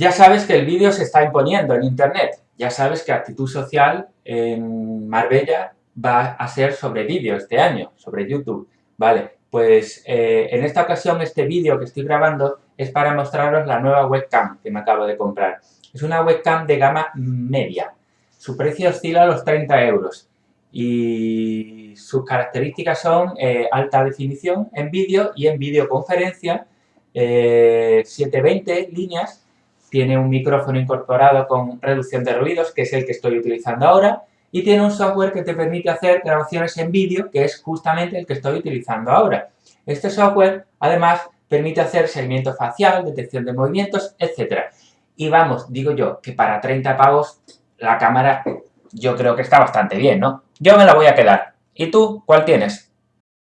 Ya sabes que el vídeo se está imponiendo en Internet. Ya sabes que Actitud Social en Marbella va a ser sobre vídeo este año, sobre YouTube. Vale, pues eh, en esta ocasión este vídeo que estoy grabando es para mostraros la nueva webcam que me acabo de comprar. Es una webcam de gama media. Su precio oscila a los 30 euros y sus características son eh, alta definición en vídeo y en videoconferencia, 720 eh, líneas, tiene un micrófono incorporado con reducción de ruidos, que es el que estoy utilizando ahora, y tiene un software que te permite hacer grabaciones en vídeo, que es justamente el que estoy utilizando ahora. Este software, además, permite hacer seguimiento facial, detección de movimientos, etc. Y vamos, digo yo, que para 30 pavos la cámara yo creo que está bastante bien, ¿no? Yo me la voy a quedar. ¿Y tú cuál tienes?